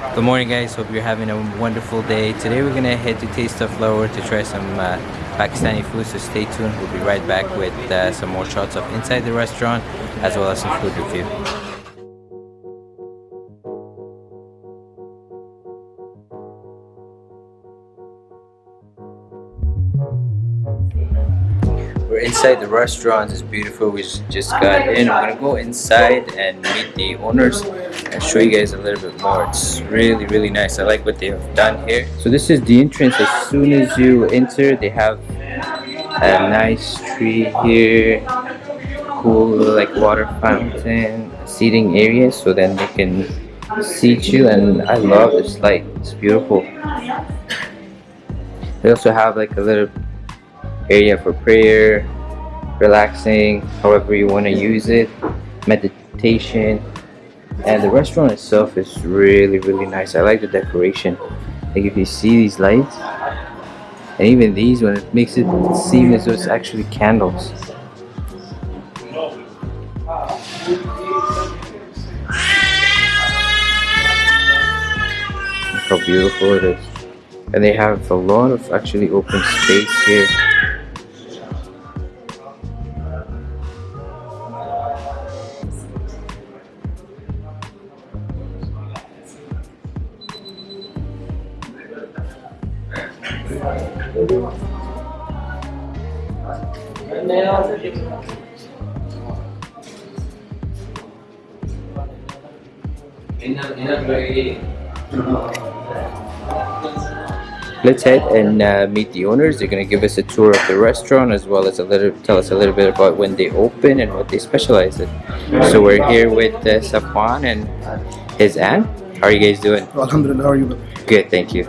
Good morning guys, hope you're having a wonderful day. Today we're gonna head to Taste of Lahore to try some uh, Pakistani food, so stay tuned. We'll be right back with uh, some more shots of inside the restaurant as well as some food review. Inside the restaurant, is beautiful. We just got in. I'm gonna go inside and meet the owners and show you guys a little bit more. It's really, really nice. I like what they have done here. So this is the entrance. As soon as you enter, they have a nice tree here, cool like water fountain, seating area, so then they can seat you. And I love this light. It's beautiful. They also have like a little area for prayer, relaxing, however you want to use it, meditation. And the restaurant itself is really, really nice. I like the decoration. Like if you see these lights, and even these when it makes it seem as though it's actually candles. Look how beautiful it is. And they have a lot of actually open space here. Let's head and uh, meet the owners. They're going to give us a tour of the restaurant as well as a little tell us a little bit about when they open and what they specialize in. So we're here with uh, Safwan and his aunt. How are you guys doing? Alhamdulillah, how are you? Good, thank you.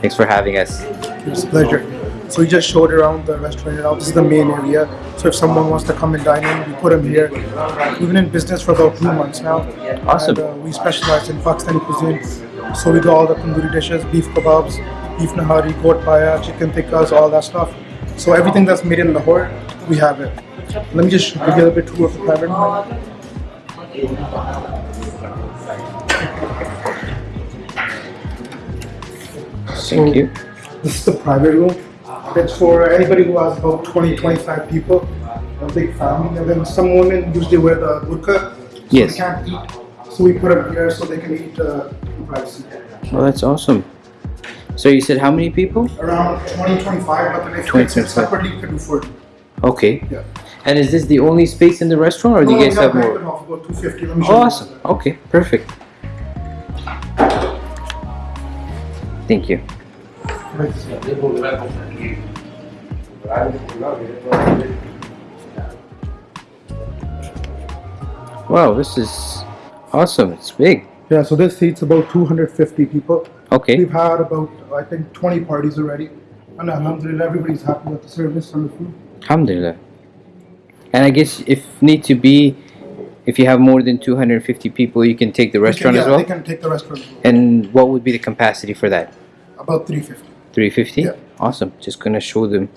Thanks for having us. It's a pleasure. So we just showed around the restaurant now. This is the main area. So if someone wants to come and dine in, we put them here. We've been in business for about two months now. Awesome. And, uh, we specialize in Pakistani cuisine. So we do all the tandoori dishes, beef kebabs, beef nahari, goat paya, chicken tikkas, all that stuff. So everything that's made in Lahore, we have it. Let me just give you a little bit tour of the private room. Thank you. This is the private room. It's for anybody who has about 20, 25 people, a big family. And then some women usually wear the burqa, so Yes. they can't eat. So we put them here so they can eat uh, privacy. Well, that's awesome. So you said how many people? Around 20, 25, but then if 20, it's 25. separately, you can do 40. Okay. Yeah. And is this the only space in the restaurant or do you guys have more? for about 250. Let me you. Awesome. Okay, perfect. Thank you. Wow, this is awesome. It's big. Yeah, so this seats about 250 people. Okay. We've had about, I think, 20 parties already. And alhamdulillah, everybody's happy with the service and the food. Alhamdulillah. And I guess if need to be, if you have more than 250 people, you can take the restaurant yeah, as well? they can take the restaurant. And what would be the capacity for that? About 350. 350? Yeah. Awesome. Just gonna show them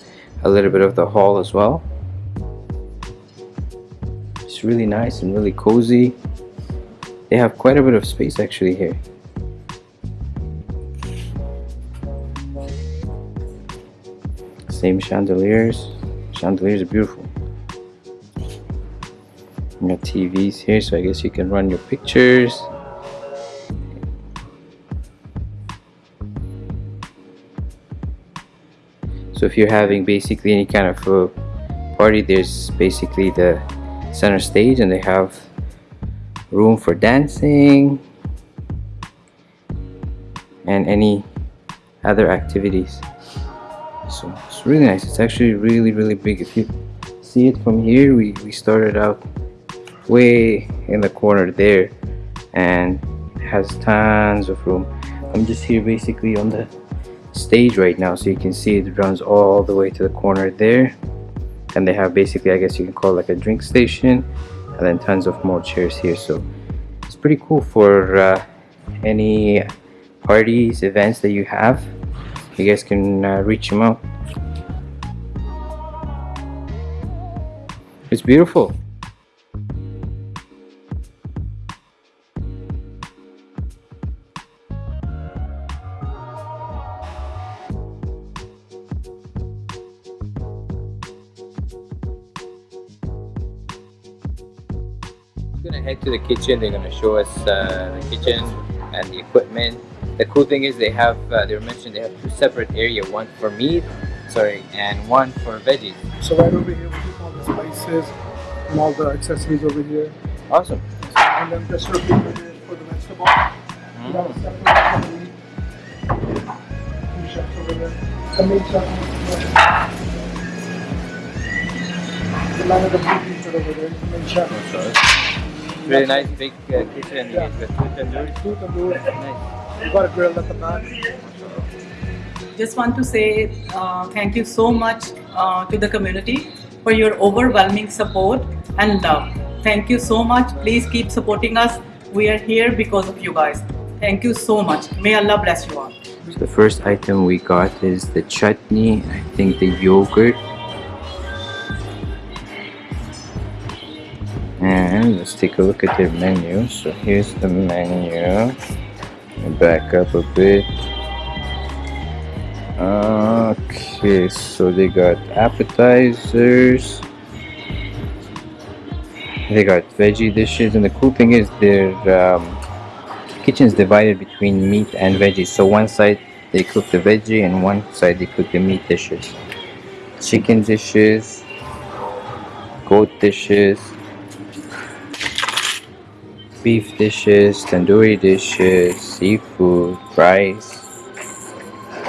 a little bit of the hall as well. It's really nice and really cozy. They have quite a bit of space actually here. Same chandeliers. Chandeliers are beautiful. You got TVs here, so I guess you can run your pictures. So if you're having basically any kind of a party, there's basically the center stage and they have room for dancing and any other activities. So it's really nice. It's actually really, really big. If you see it from here, we, we started out way in the corner there and has tons of room. I'm just here basically on the stage right now so you can see it runs all the way to the corner there and they have basically I guess you can call it like a drink station and then tons of more chairs here. So it's pretty cool for uh, any parties events that you have. You guys can uh, reach them out. It's beautiful the kitchen. They're gonna show us uh, the kitchen and the equipment. The cool thing is they have, uh, they were mentioned they have two separate area, one for meat, sorry, and one for veggies. So right over here we keep all the spices and all the accessories over here. Awesome. And then just refrigerator for the vegetable. We have separate for the meat. Two chefs over there. The main chef the man of the meat over there, the main chef. Really nice big uh, kitchen. You get the two tandoori. Two tandoor. Nice. We got a grill at the back. just want to say uh, thank you so much uh, to the community for your overwhelming support and love. Thank you so much. Please keep supporting us. We are here because of you guys. Thank you so much. May Allah bless you all. So the first item we got is the chutney. I think the yogurt. And let's take a look at their menu. So here's the menu. Back up a bit. Okay, so they got appetizers. They got veggie dishes, and the cool thing is their um, kitchen is divided between meat and veggies. So one side they cook the veggie, and one side they cook the meat dishes. Chicken dishes, goat dishes, beef dishes, tandoori dishes, seafood, rice,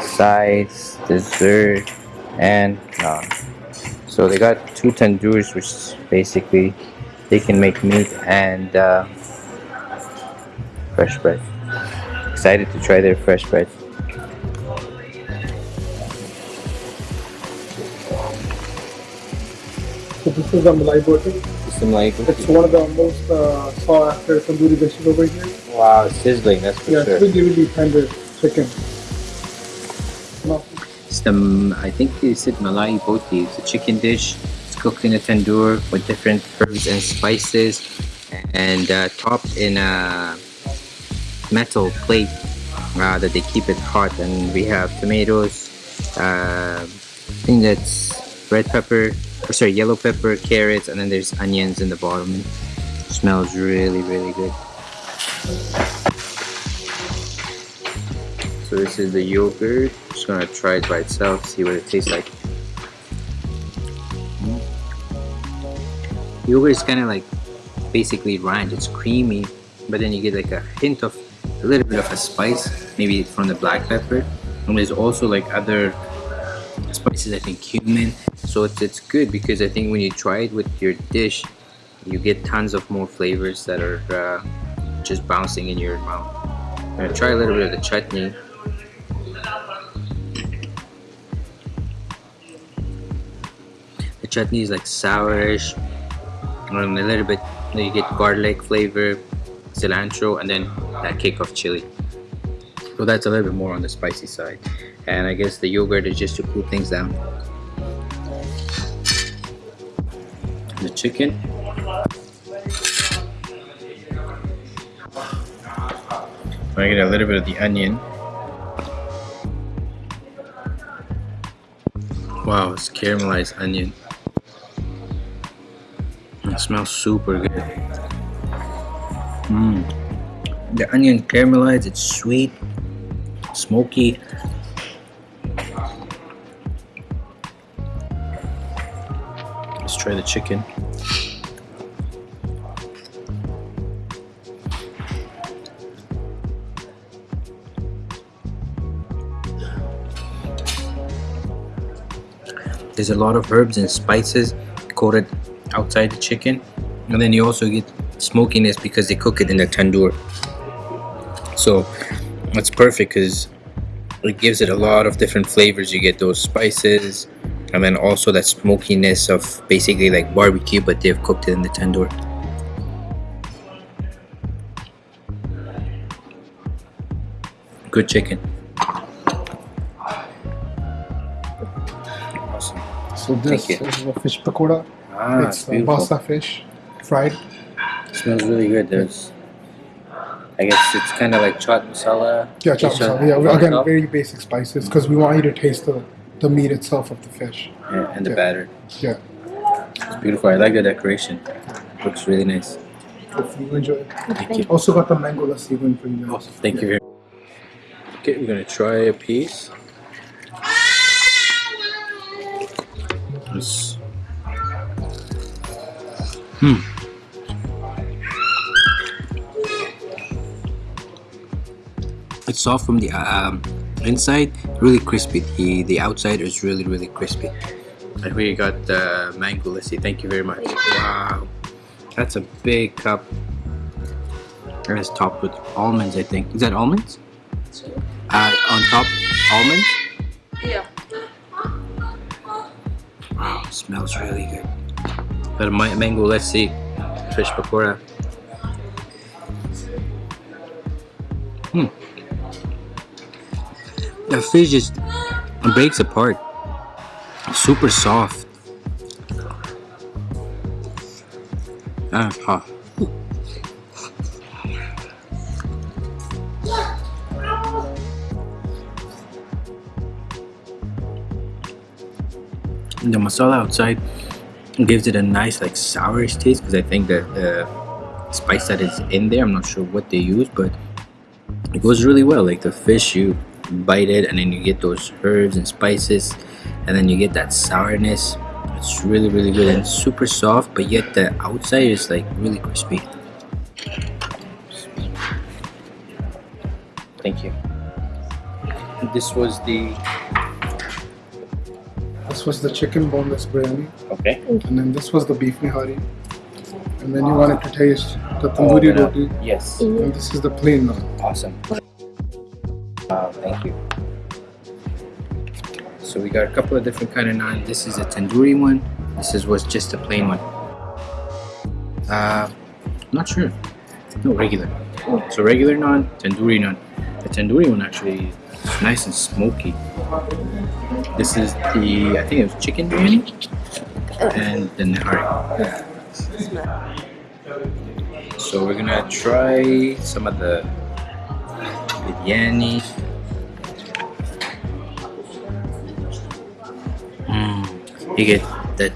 sides, dessert, and naan. So they got two tandoors, which basically they can make meat and uh, fresh bread. Excited to try their fresh bread. So this is a malai. Some like It's one of the most uh, sought after tandoori dishes over here. wow, sizzling. That's for Yeah, sure. it's really, really tender chicken. No, It's the I think they said malai boti. It's a chicken dish. It's cooked in a tandoor with different herbs and spices, and uh, topped in a metal plate uh, that they keep it hot. And we have tomatoes. Uh, I think that's red pepper, or sorry, yellow pepper, carrots, and then there's onions in the bottom. smells really, really good. So this is the yogurt. Just gonna try it by itself, see what it tastes like. Mm. Yogurt is kind of like basically ranch. It's creamy, but then you get like a hint of a little bit of a spice, maybe from the black pepper. And there's also like other spices, I think cumin. So it's, it's good because I think when you try it with your dish, you get tons of more flavors that are uh, just bouncing in your mouth. I'm gonna try a little bit of the chutney. The chutney is like sourish, and a little bit you get garlic flavor, cilantro, and then that kick of chili. So that's a little bit more on the spicy side. And I guess the yogurt is just to cool things down. Chicken. I get a little bit of the onion. Wow, it's caramelized onion. It smells super good. Mmm. The onion caramelized, it's sweet, smoky. Let's try the chicken. There's a lot of herbs and spices coated outside the chicken, and then you also get smokiness because they cook it in the tandoor. So that's perfect because it gives it a lot of different flavors. You get those spices, and then also that smokiness of basically like barbecue, but they've cooked it in the tandoor. Good chicken. So this Thank you. is a fish pakoda. Ah, it's basa fish, fried. smells really good. There's, I guess it's kind of like chaat masala. Yeah, chop Fish masala. Yeah, again, top. very basic spices because we want you to taste the, the meat itself of the fish. Yeah, and the Yeah. batter. Yeah. It's beautiful. I like the decoration. Looks really nice. Hopefully you enjoy it. Thank you. Also got the mango lassi going for you guys. Awesome. Thank you very much. Okay, we're gonna try a piece. This. Hmm. It's soft from the um, inside, really crispy. The the outside is really really crispy. I really got the mango lassi. Thank you very much. Wow, that's a big cup. And it's topped with almonds, I think. Is that almonds? Uh, on top, almonds? Yeah. Smells really good. But my mango, let's see. Fish pakora. Hmm. The fish just breaks apart. Super soft. Ah, ah. The masala outside gives it a nice like sourish taste because I think that the spice that is in there I'm not sure what they use but it goes really well. Like the fish you bite it and then you get those herbs and spices and then you get that sourness. It's really really good and super soft but yet the outside is like really crispy. Thank you. This was the This was the chicken boneless biryani, okay and then this was the beef nihari. And then you wanted to taste the tandoori Oh, roti, yes and this is the plain naan. Awesome. Wow, thank you. So we got a couple of different kind of naan. This is a tandoori one. This is was just a plain one. Uh, not sure. No regular. So regular naan, tandoori naan. The tandoori one actually is nice and smoky. This is the I think it was chicken biryani and the nihari. So we're gonna try some of the biryani. Mm, you get that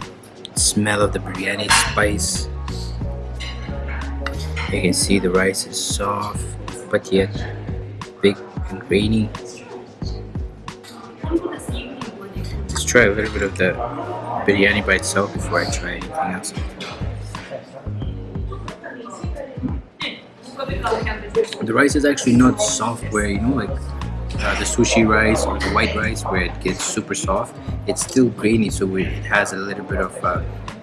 smell of the biryani spice. You can see the rice is soft, but yet big and grainy. Try a little bit of the biryani by itself before I try anything else. The rice is actually not soft where you know like uh, the sushi rice or the white rice where it gets super soft. It's still grainy, so it has a little bit of uh,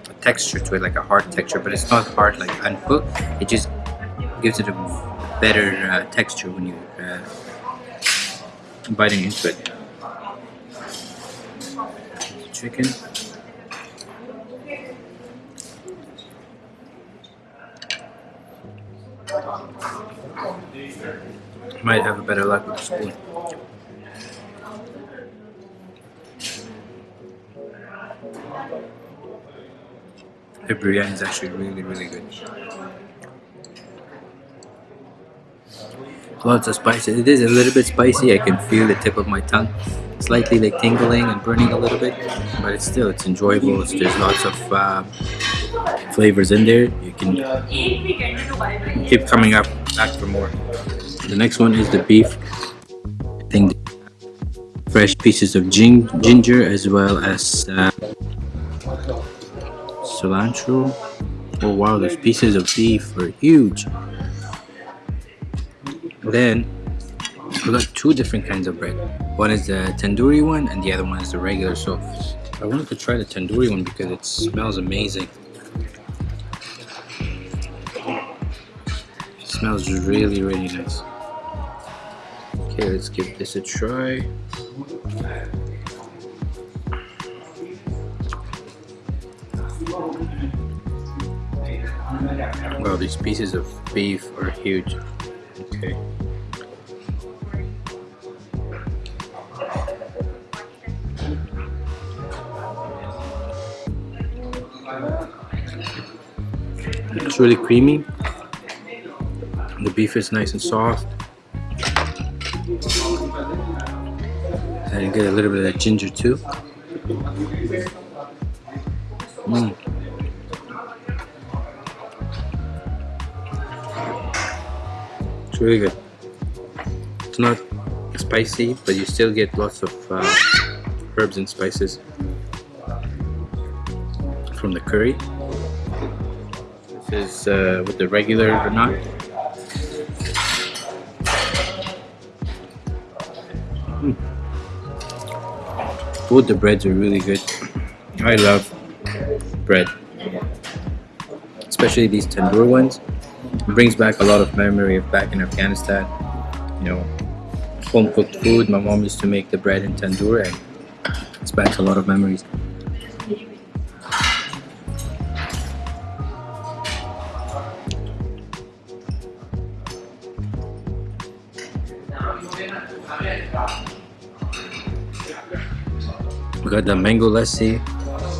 a texture to it, like a hard texture, but it's not hard like uncooked. It just gives it a better uh, texture when you uh, biting into it. Chicken. Might have a better luck with the spoon. The biryani is actually really, really good. Lots of spices. It is a little bit spicy. I can feel the tip of my tongue slightly like tingling and burning a little bit, but it's still it's enjoyable. It's, there's lots of uh, flavors in there. You can keep coming up back for more. The next one is the beef. I think fresh pieces of gin ginger as well as uh, cilantro. Oh wow, those pieces of beef are huge. Then we got two different kinds of bread. One is the tandoori one and the other one is the regular. So I wanted to try the tandoori one because it smells amazing. It smells really, really nice. Okay, let's give this a try. Wow, these pieces of beef are huge. Okay. It's really creamy. The beef is nice and soft. And get a little bit of that ginger too. Mm. It's really good. It's not spicy, but you still get lots of uh, herbs and spices from the curry. Is uh, with the regular or not. Mm. Both the breads are really good. I love bread, especially these tandoor ones. It brings back a lot of memory of back in Afghanistan. You know, home cooked food. My mom used to make the bread in tandoor, and it's back to a lot of memories. We got the mango lassi.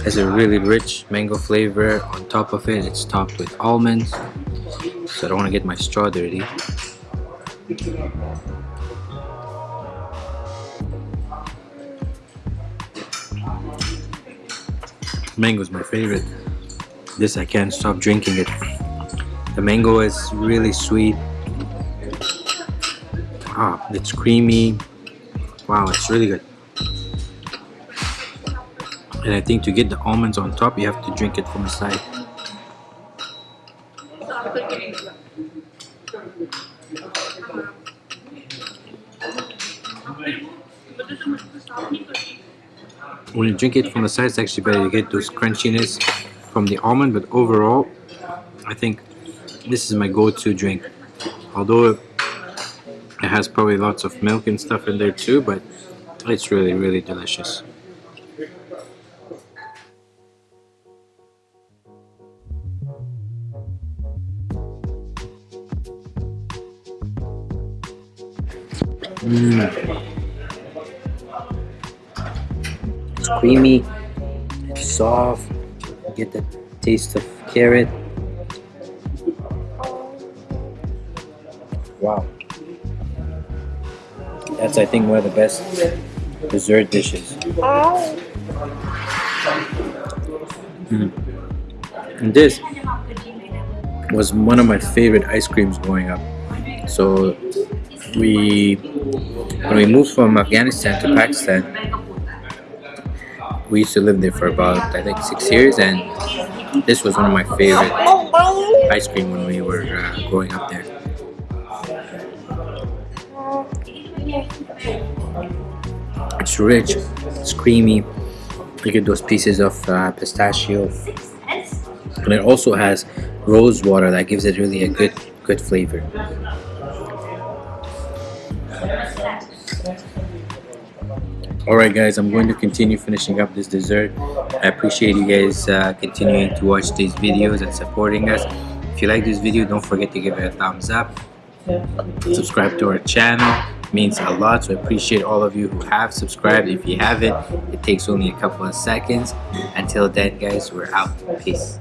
Has a really rich mango flavor. On top of it, it's topped with almonds. So I don't want to get my straw dirty. Mango is my favorite. This I can't stop drinking it. The mango is really sweet. Ah, it's creamy. Wow, it's really good. And I think to get the almonds on top, you have to drink it from the side. When you drink it from the side, it's actually better. You get those crunchiness from the almond, but overall, I think this is my go-to drink. Although it has probably lots of milk and stuff in there too, but it's really, really delicious. Mm. It's creamy, it's soft, you get the taste of carrot. Wow. That's I think one of the best dessert dishes. Mm. And this was one of my favorite ice creams growing up. So we when we moved from Afghanistan to Pakistan we used to live there for about I think six years and this was one of my favorite ice cream when we were uh, growing up there rich it's creamy you get those pieces of uh, pistachio and it also has rose water that gives it really a good good flavor Alright guys, I'm going to continue finishing up this dessert. I appreciate you guys uh, continuing to watch these videos and supporting us. If you like this video, don't forget to give it a thumbs up. Subscribe to our channel. Means a lot, so I appreciate all of you who have subscribed. If you haven't, it takes only a couple of seconds. Until then guys, we're out. Peace.